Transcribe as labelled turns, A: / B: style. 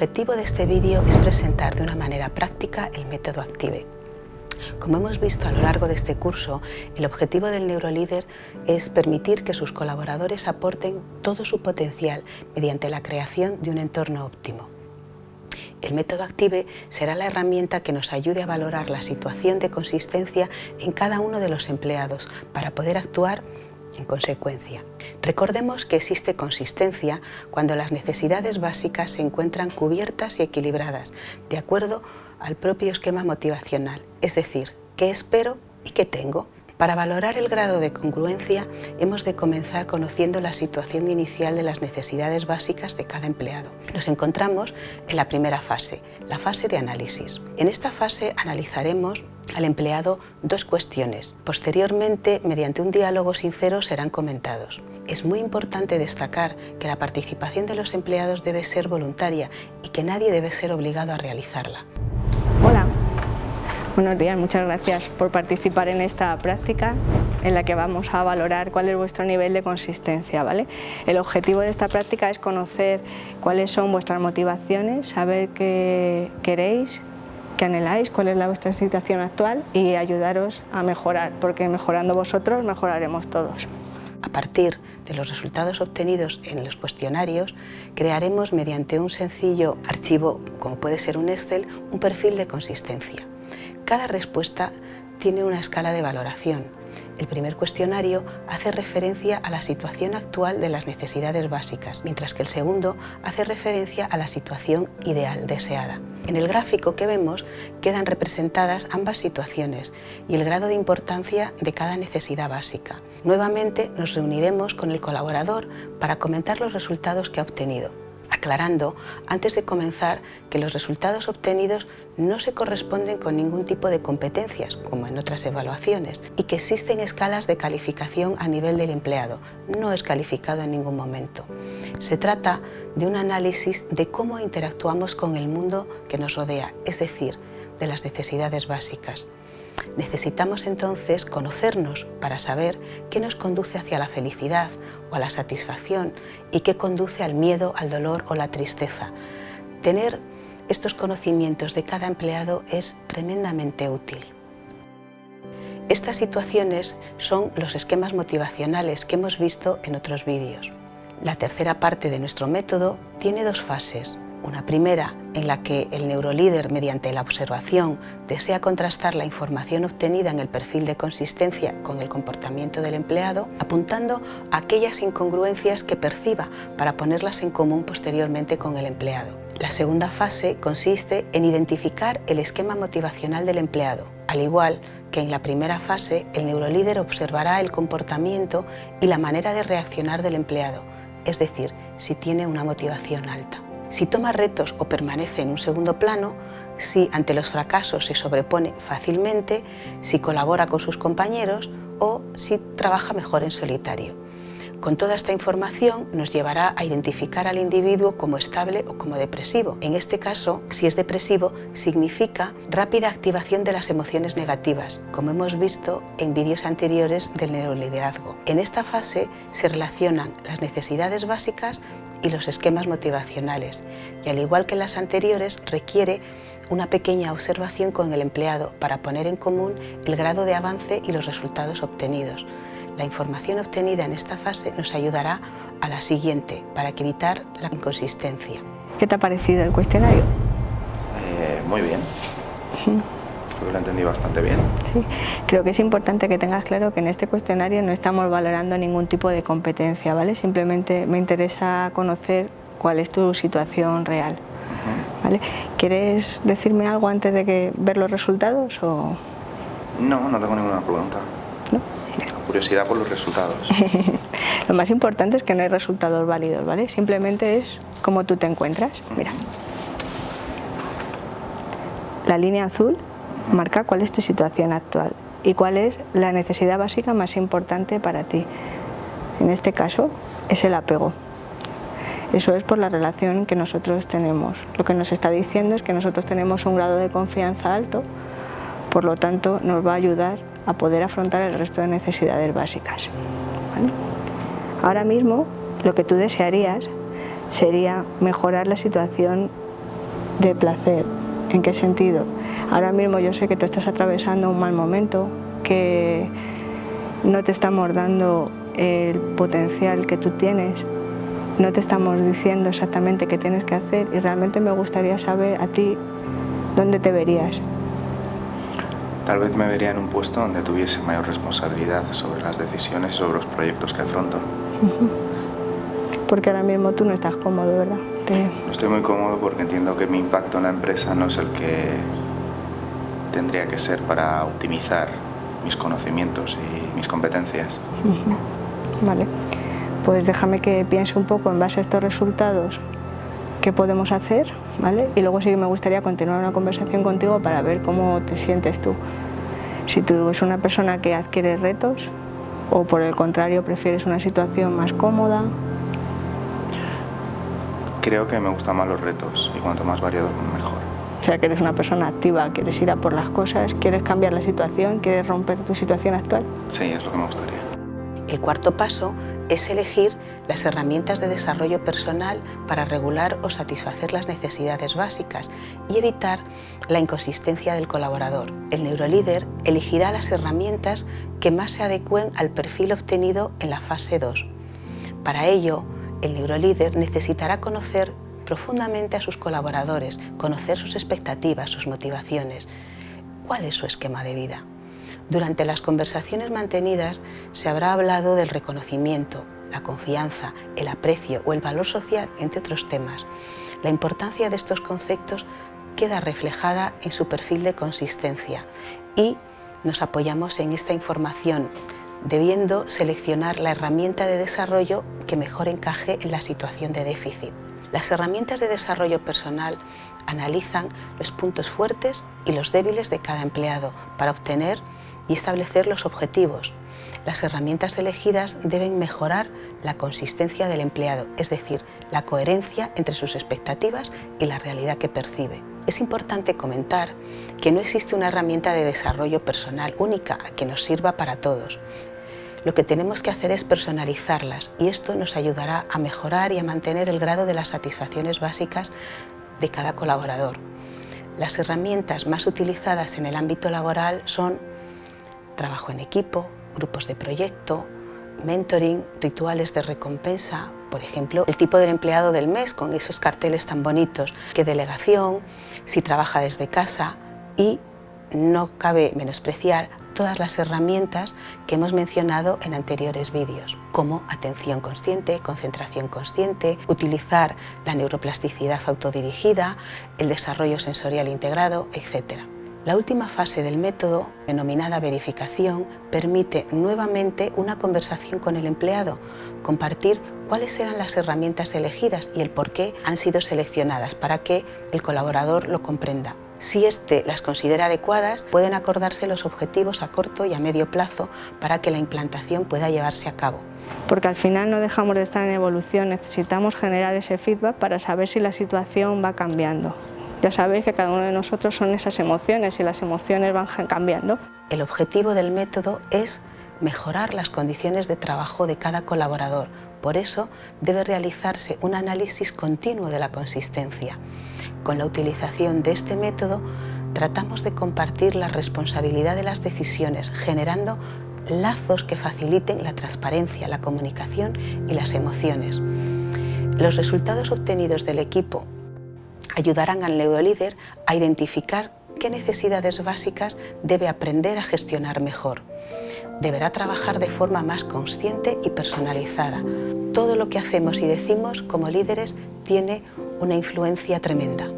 A: El objetivo de este vídeo es presentar de una manera práctica el método ACTIVE. Como hemos visto a lo largo de este curso, el objetivo del neurolíder es permitir que sus colaboradores aporten todo su potencial mediante la creación de un entorno óptimo. El método ACTIVE será la herramienta que nos ayude a valorar la situación de consistencia en cada uno de los empleados para poder actuar en consecuencia. Recordemos que existe consistencia cuando las necesidades básicas se encuentran cubiertas y equilibradas, de acuerdo al propio esquema motivacional, es decir, qué espero y qué tengo. Para valorar el grado de congruencia hemos de comenzar conociendo la situación inicial de las necesidades básicas de cada empleado. Nos encontramos en la primera fase, la fase de análisis. En esta fase analizaremos al empleado dos cuestiones. Posteriormente, mediante un diálogo sincero, serán comentados. Es muy importante destacar que la participación de los empleados debe ser voluntaria y que nadie debe ser obligado a realizarla.
B: Buenos días, muchas gracias por participar en esta práctica en la que vamos a valorar cuál es vuestro nivel de consistencia. ¿vale? El objetivo de esta práctica es conocer cuáles son vuestras motivaciones, saber qué queréis, qué anheláis, cuál es la vuestra situación actual y ayudaros a mejorar, porque mejorando vosotros mejoraremos todos.
A: A partir de los resultados obtenidos en los cuestionarios, crearemos mediante un sencillo archivo, como puede ser un Excel, un perfil de consistencia. Cada respuesta tiene una escala de valoración. El primer cuestionario hace referencia a la situación actual de las necesidades básicas, mientras que el segundo hace referencia a la situación ideal deseada. En el gráfico que vemos quedan representadas ambas situaciones y el grado de importancia de cada necesidad básica. Nuevamente nos reuniremos con el colaborador para comentar los resultados que ha obtenido aclarando antes de comenzar que los resultados obtenidos no se corresponden con ningún tipo de competencias, como en otras evaluaciones, y que existen escalas de calificación a nivel del empleado. No es calificado en ningún momento. Se trata de un análisis de cómo interactuamos con el mundo que nos rodea, es decir, de las necesidades básicas. Necesitamos entonces conocernos para saber qué nos conduce hacia la felicidad o a la satisfacción y qué conduce al miedo, al dolor o la tristeza. Tener estos conocimientos de cada empleado es tremendamente útil. Estas situaciones son los esquemas motivacionales que hemos visto en otros vídeos. La tercera parte de nuestro método tiene dos fases. Una primera en la que el neurolíder, mediante la observación, desea contrastar la información obtenida en el perfil de consistencia con el comportamiento del empleado, apuntando a aquellas incongruencias que perciba para ponerlas en común posteriormente con el empleado. La segunda fase consiste en identificar el esquema motivacional del empleado. Al igual que en la primera fase, el neurolíder observará el comportamiento y la manera de reaccionar del empleado, es decir, si tiene una motivación alta si toma retos o permanece en un segundo plano, si ante los fracasos se sobrepone fácilmente, si colabora con sus compañeros o si trabaja mejor en solitario. Con toda esta información nos llevará a identificar al individuo como estable o como depresivo. En este caso, si es depresivo, significa rápida activación de las emociones negativas, como hemos visto en vídeos anteriores del neuroliderazgo. En esta fase se relacionan las necesidades básicas y los esquemas motivacionales, y al igual que las anteriores requiere una pequeña observación con el empleado para poner en común el grado de avance y los resultados obtenidos. La información obtenida en esta fase nos ayudará a la siguiente para evitar la inconsistencia.
B: ¿Qué te ha parecido el cuestionario?
C: Eh, muy bien. Creo que lo entendí bastante bien.
B: Sí. Creo que es importante que tengas claro que en este cuestionario no estamos valorando ningún tipo de competencia, ¿vale? Simplemente me interesa conocer cuál es tu situación real. ¿vale? ¿Quieres decirme algo antes de que ver los resultados? O...
C: No, no tengo ninguna pregunta. ¿No? Curiosidad por los resultados.
B: Lo más importante es que no hay resultados válidos, ¿vale? Simplemente es cómo tú te encuentras. Mira. La línea azul marca cuál es tu situación actual y cuál es la necesidad básica más importante para ti. En este caso es el apego. Eso es por la relación que nosotros tenemos. Lo que nos está diciendo es que nosotros tenemos un grado de confianza alto, por lo tanto nos va a ayudar a poder afrontar el resto de necesidades básicas. Ahora mismo lo que tú desearías sería mejorar la situación de placer. ¿En qué sentido? Ahora mismo yo sé que tú estás atravesando un mal momento, que no te estamos dando el potencial que tú tienes, no te estamos diciendo exactamente qué tienes que hacer y realmente me gustaría saber a ti dónde te verías.
C: Tal vez me vería en un puesto donde tuviese mayor responsabilidad sobre las decisiones y sobre los proyectos que afronto.
B: Porque ahora mismo tú no estás cómodo, ¿verdad?
C: No estoy muy cómodo porque entiendo que mi impacto en la empresa no es el que tendría que ser para optimizar mis conocimientos y mis competencias.
B: Vale, pues déjame que piense un poco en base a estos resultados qué podemos hacer, ¿vale? Y luego sí que me gustaría continuar una conversación contigo para ver cómo te sientes tú. Si tú eres una persona que adquiere retos o por el contrario prefieres una situación más cómoda,
C: Creo que me gustan más los retos y cuanto más variado mejor.
B: O sea, que eres una persona activa, quieres ir a por las cosas, quieres cambiar la situación, quieres romper tu situación actual.
C: Sí, es lo que me gustaría.
A: El cuarto paso es elegir las herramientas de desarrollo personal para regular o satisfacer las necesidades básicas y evitar la inconsistencia del colaborador. El neurolíder elegirá las herramientas que más se adecúen al perfil obtenido en la fase 2. Para ello, el neurolíder necesitará conocer profundamente a sus colaboradores, conocer sus expectativas, sus motivaciones, cuál es su esquema de vida. Durante las conversaciones mantenidas se habrá hablado del reconocimiento, la confianza, el aprecio o el valor social, entre otros temas. La importancia de estos conceptos queda reflejada en su perfil de consistencia y nos apoyamos en esta información debiendo seleccionar la herramienta de desarrollo que mejor encaje en la situación de déficit. Las herramientas de desarrollo personal analizan los puntos fuertes y los débiles de cada empleado para obtener y establecer los objetivos. Las herramientas elegidas deben mejorar la consistencia del empleado, es decir, la coherencia entre sus expectativas y la realidad que percibe. Es importante comentar que no existe una herramienta de desarrollo personal única que nos sirva para todos. Lo que tenemos que hacer es personalizarlas y esto nos ayudará a mejorar y a mantener el grado de las satisfacciones básicas de cada colaborador. Las herramientas más utilizadas en el ámbito laboral son trabajo en equipo, grupos de proyecto, mentoring, rituales de recompensa, por ejemplo, el tipo del empleado del mes con esos carteles tan bonitos, que delegación, si trabaja desde casa y no cabe menospreciar todas las herramientas que hemos mencionado en anteriores vídeos, como atención consciente, concentración consciente, utilizar la neuroplasticidad autodirigida, el desarrollo sensorial integrado, etc. La última fase del método, denominada verificación, permite nuevamente una conversación con el empleado, compartir cuáles eran las herramientas elegidas y el por qué han sido seleccionadas para que el colaborador lo comprenda. Si éste las considera adecuadas, pueden acordarse los objetivos a corto y a medio plazo para que la implantación pueda llevarse a cabo.
B: Porque al final no dejamos de estar en evolución, necesitamos generar ese feedback para saber si la situación va cambiando. Ya sabéis que cada uno de nosotros son esas emociones y las emociones van cambiando.
A: El objetivo del método es mejorar las condiciones de trabajo de cada colaborador. Por eso debe realizarse un análisis continuo de la consistencia. Con la utilización de este método tratamos de compartir la responsabilidad de las decisiones, generando lazos que faciliten la transparencia, la comunicación y las emociones. Los resultados obtenidos del equipo ayudarán al neurolíder a identificar qué necesidades básicas debe aprender a gestionar mejor. Deberá trabajar de forma más consciente y personalizada. Todo lo que hacemos y decimos como líderes tiene una influencia tremenda.